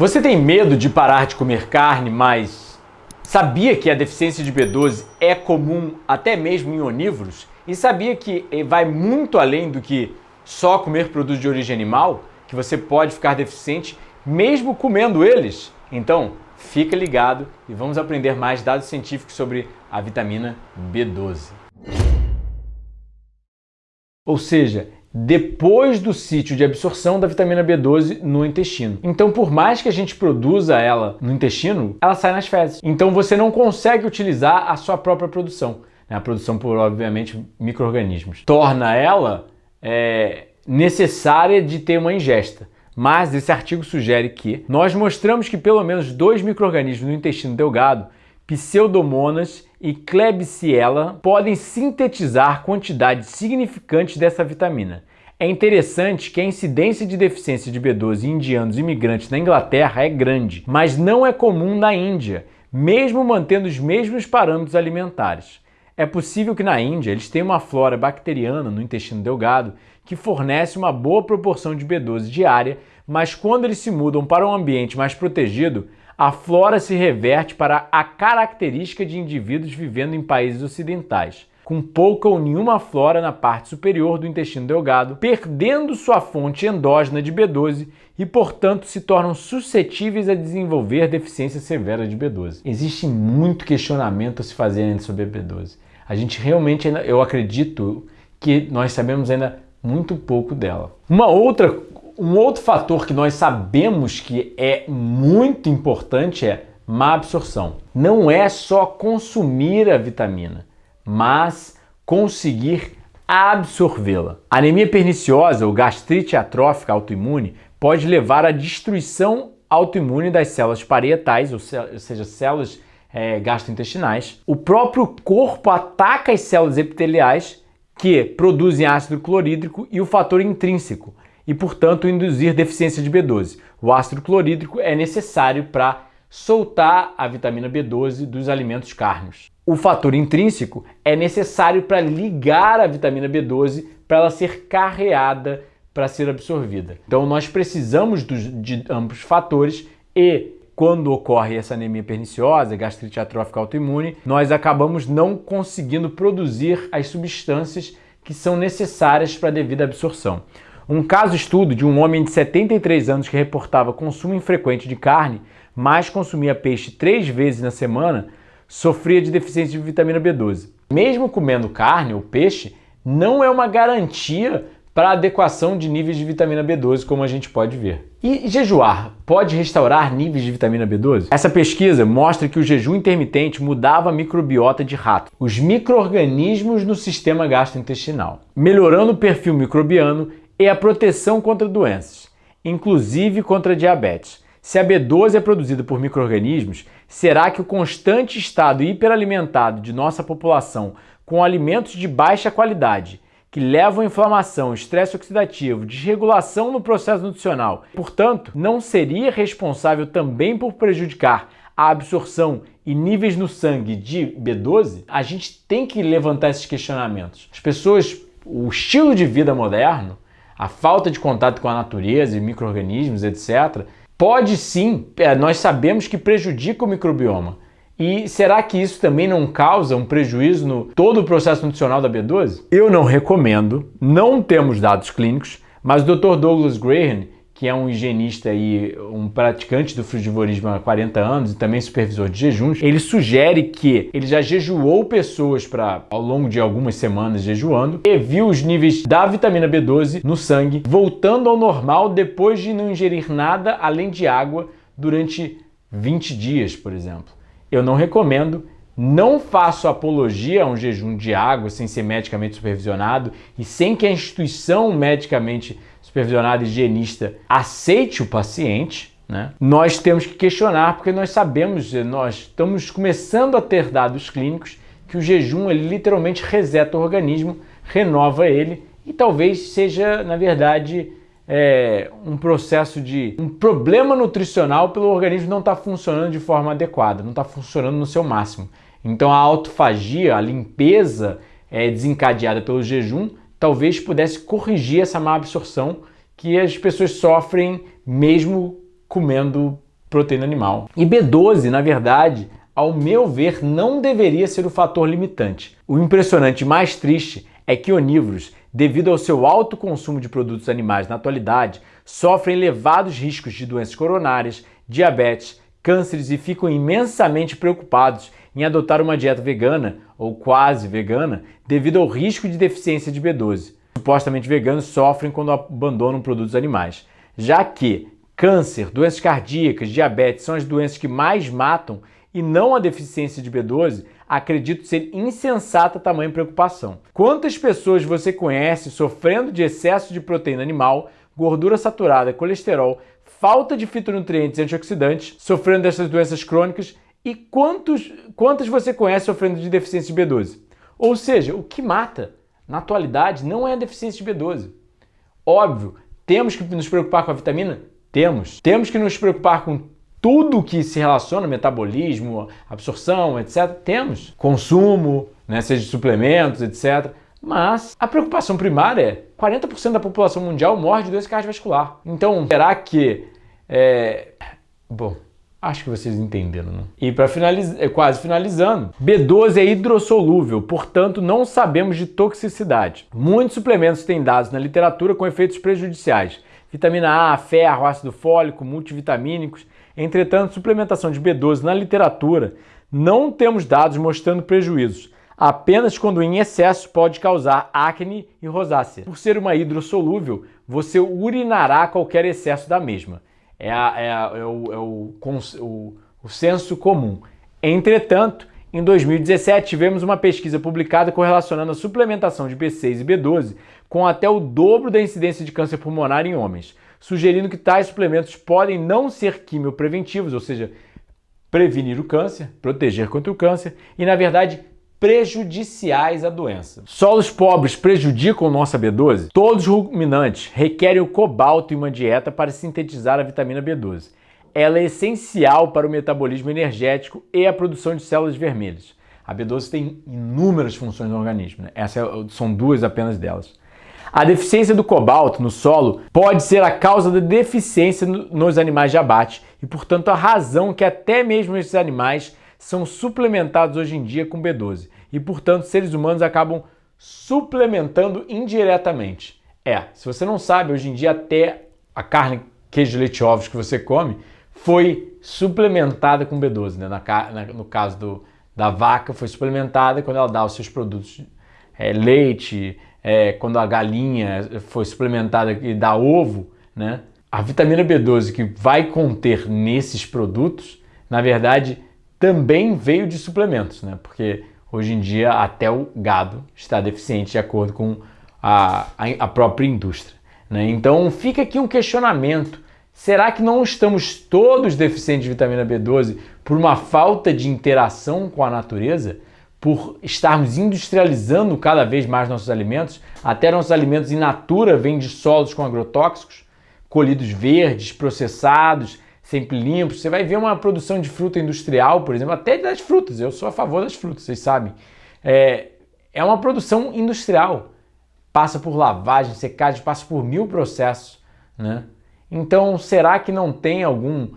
Você tem medo de parar de comer carne, mas sabia que a deficiência de B12 é comum até mesmo em onívoros? E sabia que vai muito além do que só comer produtos de origem animal? Que você pode ficar deficiente mesmo comendo eles? Então, fica ligado e vamos aprender mais dados científicos sobre a vitamina B12. Ou seja, depois do sítio de absorção da vitamina B12 no intestino. Então, por mais que a gente produza ela no intestino, ela sai nas fezes. Então, você não consegue utilizar a sua própria produção, né? a produção por, obviamente, micro-organismos. Torna ela é, necessária de ter uma ingesta. Mas esse artigo sugere que nós mostramos que pelo menos dois micro-organismos no intestino delgado, Pseudomonas e Klebsiella, podem sintetizar quantidades significantes dessa vitamina. É interessante que a incidência de deficiência de B12 em indianos imigrantes na Inglaterra é grande, mas não é comum na Índia, mesmo mantendo os mesmos parâmetros alimentares. É possível que na Índia eles tenham uma flora bacteriana no intestino delgado que fornece uma boa proporção de B12 diária, mas quando eles se mudam para um ambiente mais protegido, a flora se reverte para a característica de indivíduos vivendo em países ocidentais, com pouca ou nenhuma flora na parte superior do intestino delgado, perdendo sua fonte endógena de B12 e, portanto, se tornam suscetíveis a desenvolver deficiência severa de B12. Existe muito questionamento a se fazer ainda sobre a B12. A gente realmente, eu acredito que nós sabemos ainda muito pouco dela. Uma outra, um outro fator que nós sabemos que é muito importante é má absorção. Não é só consumir a vitamina, mas conseguir absorvê-la. Anemia perniciosa ou gastrite atrófica autoimune pode levar à destruição autoimune das células parietais, ou seja, células é, gastrointestinais, o próprio corpo ataca as células epiteliais que produzem ácido clorídrico e o fator intrínseco e, portanto, induzir deficiência de B12. O ácido clorídrico é necessário para soltar a vitamina B12 dos alimentos carnes. O fator intrínseco é necessário para ligar a vitamina B12 para ela ser carreada para ser absorvida. Então nós precisamos de ambos fatores e quando ocorre essa anemia perniciosa, gastrite atrófica autoimune, nós acabamos não conseguindo produzir as substâncias que são necessárias para a devida absorção. Um caso estudo de um homem de 73 anos que reportava consumo infrequente de carne, mas consumia peixe três vezes na semana, sofria de deficiência de vitamina B12. Mesmo comendo carne ou peixe, não é uma garantia para adequação de níveis de vitamina B12, como a gente pode ver. E jejuar pode restaurar níveis de vitamina B12? Essa pesquisa mostra que o jejum intermitente mudava a microbiota de rato, os micro-organismos no sistema gastrointestinal, melhorando o perfil microbiano e a proteção contra doenças, inclusive contra diabetes. Se a B12 é produzida por micro-organismos, será que o constante estado hiperalimentado de nossa população com alimentos de baixa qualidade que levam à inflamação, estresse oxidativo, desregulação no processo nutricional, portanto, não seria responsável também por prejudicar a absorção e níveis no sangue de B12, a gente tem que levantar esses questionamentos. As pessoas, o estilo de vida moderno, a falta de contato com a natureza e micro-organismos, etc., pode sim, é, nós sabemos que prejudica o microbioma, e será que isso também não causa um prejuízo no todo o processo nutricional da B12? Eu não recomendo, não temos dados clínicos, mas o Dr. Douglas Graham, que é um higienista e um praticante do frugivorismo há 40 anos e também supervisor de jejuns, ele sugere que ele já jejuou pessoas para ao longo de algumas semanas jejuando e viu os níveis da vitamina B12 no sangue voltando ao normal depois de não ingerir nada além de água durante 20 dias, por exemplo eu não recomendo. Não faço apologia a um jejum de água sem ser medicamente supervisionado e sem que a instituição medicamente supervisionada higienista aceite o paciente. Né? Nós temos que questionar porque nós sabemos, nós estamos começando a ter dados clínicos que o jejum ele literalmente reseta o organismo, renova ele e talvez seja, na verdade, é, um processo de um problema nutricional pelo organismo não estar tá funcionando de forma adequada, não está funcionando no seu máximo. Então a autofagia, a limpeza é, desencadeada pelo jejum, talvez pudesse corrigir essa má absorção que as pessoas sofrem mesmo comendo proteína animal. E B12, na verdade, ao meu ver, não deveria ser o fator limitante. O impressionante mais triste é que onívoros, devido ao seu alto consumo de produtos animais na atualidade, sofrem elevados riscos de doenças coronárias, diabetes, cânceres e ficam imensamente preocupados em adotar uma dieta vegana ou quase vegana devido ao risco de deficiência de B12. Supostamente veganos sofrem quando abandonam produtos animais, já que câncer, doenças cardíacas, diabetes são as doenças que mais matam e não a deficiência de B12, acredito ser insensata tamanha preocupação. Quantas pessoas você conhece sofrendo de excesso de proteína animal, gordura saturada, colesterol, falta de fitonutrientes e antioxidantes, sofrendo dessas doenças crônicas e quantos, quantas você conhece sofrendo de deficiência de B12? Ou seja, o que mata na atualidade não é a deficiência de B12. Óbvio, temos que nos preocupar com a vitamina? Temos. Temos que nos preocupar com tudo que se relaciona, metabolismo, absorção, etc. Temos. Consumo, né, seja de suplementos, etc. Mas a preocupação primária é 40% da população mundial morre de doença cardiovascular. Então, será que... É... Bom, Acho que vocês entenderam, né? E para finalizar, é quase finalizando, B12 é hidrossolúvel, portanto não sabemos de toxicidade. Muitos suplementos têm dados na literatura com efeitos prejudiciais. Vitamina A, ferro, ácido fólico, multivitamínicos. Entretanto, suplementação de B12 na literatura não temos dados mostrando prejuízos. Apenas quando em excesso pode causar acne e rosácea. Por ser uma hidrossolúvel, você urinará qualquer excesso da mesma é, a, é, a, é, o, é o, o, o senso comum. Entretanto, em 2017 tivemos uma pesquisa publicada correlacionando a suplementação de B6 e B12 com até o dobro da incidência de câncer pulmonar em homens, sugerindo que tais suplementos podem não ser quimiopreventivos, ou seja, prevenir o câncer, proteger contra o câncer e, na verdade, prejudiciais à doença. Solos pobres prejudicam nossa B12? Todos os ruminantes requerem o cobalto em uma dieta para sintetizar a vitamina B12. Ela é essencial para o metabolismo energético e a produção de células vermelhas. A B12 tem inúmeras funções no organismo, né? essas é são duas apenas delas. A deficiência do cobalto no solo pode ser a causa da deficiência nos animais de abate e, portanto, a razão que até mesmo esses animais são suplementados hoje em dia com B12 e, portanto, seres humanos acabam suplementando indiretamente. É, se você não sabe, hoje em dia até a carne, queijo, leite ovos que você come foi suplementada com B12. Né? Na, na, no caso do, da vaca, foi suplementada quando ela dá os seus produtos é, leite, é, quando a galinha foi suplementada e dá ovo, né? A vitamina B12 que vai conter nesses produtos, na verdade, também veio de suplementos, né? Porque hoje em dia até o gado está deficiente de acordo com a, a, própria indústria. Né? Então fica aqui um questionamento. Será que não estamos todos deficientes de vitamina B12 por uma falta de interação com a natureza? Por estarmos industrializando cada vez mais nossos alimentos? Até nossos alimentos in natura vêm de solos com agrotóxicos, colhidos verdes, processados, sempre limpos. Você vai ver uma produção de fruta industrial, por exemplo, até das frutas. Eu sou a favor das frutas, vocês sabem. É, é uma produção industrial. Passa por lavagem, secagem, passa por mil processos. Né? Então, será que não tem algum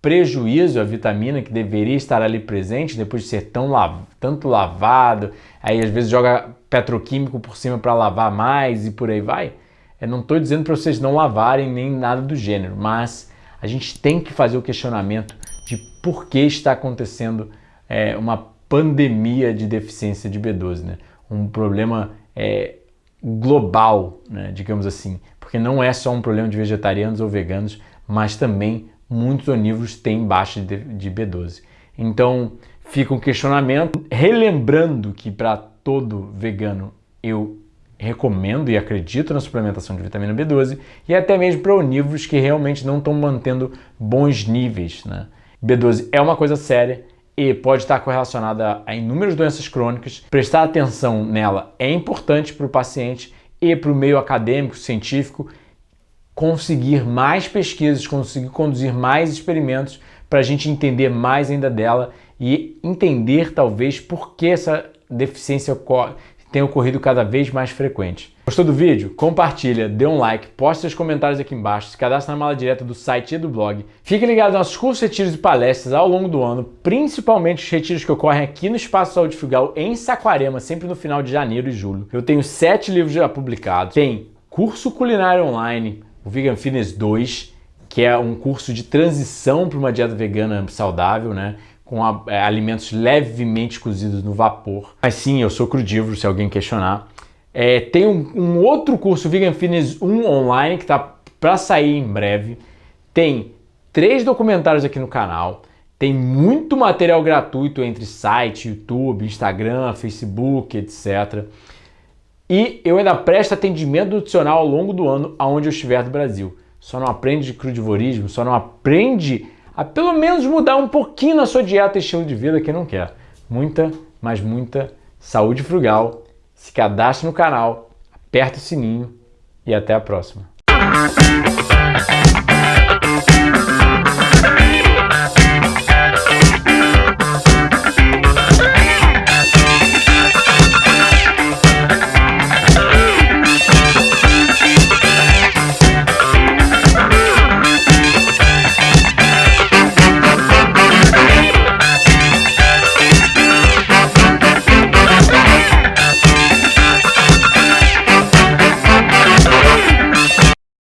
prejuízo a vitamina que deveria estar ali presente depois de ser tão lav tanto lavado? Aí às vezes joga petroquímico por cima para lavar mais e por aí vai. Eu não estou dizendo para vocês não lavarem nem nada do gênero, mas a gente tem que fazer o questionamento de por que está acontecendo é, uma pandemia de deficiência de B12, né? um problema é, global, né, digamos assim, porque não é só um problema de vegetarianos ou veganos, mas também muitos onívoros têm baixa de, de B12. Então fica um questionamento, relembrando que para todo vegano eu recomendo e acredito na suplementação de vitamina B12 e até mesmo para onívoros que realmente não estão mantendo bons níveis. Né? B12 é uma coisa séria e pode estar correlacionada a inúmeras doenças crônicas. Prestar atenção nela é importante para o paciente e para o meio acadêmico, científico, conseguir mais pesquisas, conseguir conduzir mais experimentos para a gente entender mais ainda dela e entender talvez por que essa deficiência ocorre, tem ocorrido cada vez mais frequente. Gostou do vídeo? Compartilha, dê um like, poste seus comentários aqui embaixo, se cadastre na mala direta do site e do blog. Fique ligado nos nossos cursos, retiros e palestras ao longo do ano, principalmente os retiros que ocorrem aqui no Espaço Saúde em Saquarema, sempre no final de janeiro e julho. Eu tenho sete livros já publicados, tem curso culinário online, o Vegan Fitness 2, que é um curso de transição para uma dieta vegana saudável, né? Com a, é, alimentos levemente cozidos no vapor. Mas sim, eu sou crudívoro, se alguém questionar. É, tem um, um, outro curso Vegan Fitness 1 online que está para sair em breve. Tem três documentários aqui no canal. Tem muito material gratuito entre site, YouTube, Instagram, Facebook, etc. E eu ainda presto atendimento nutricional ao longo do ano aonde eu estiver no Brasil. Só não aprende de crudivorismo, só não aprende a pelo menos mudar um pouquinho na sua dieta e estilo de vida que não quer. Muita, mas muita saúde frugal. Se cadastre no canal, aperta o sininho e até a próxima.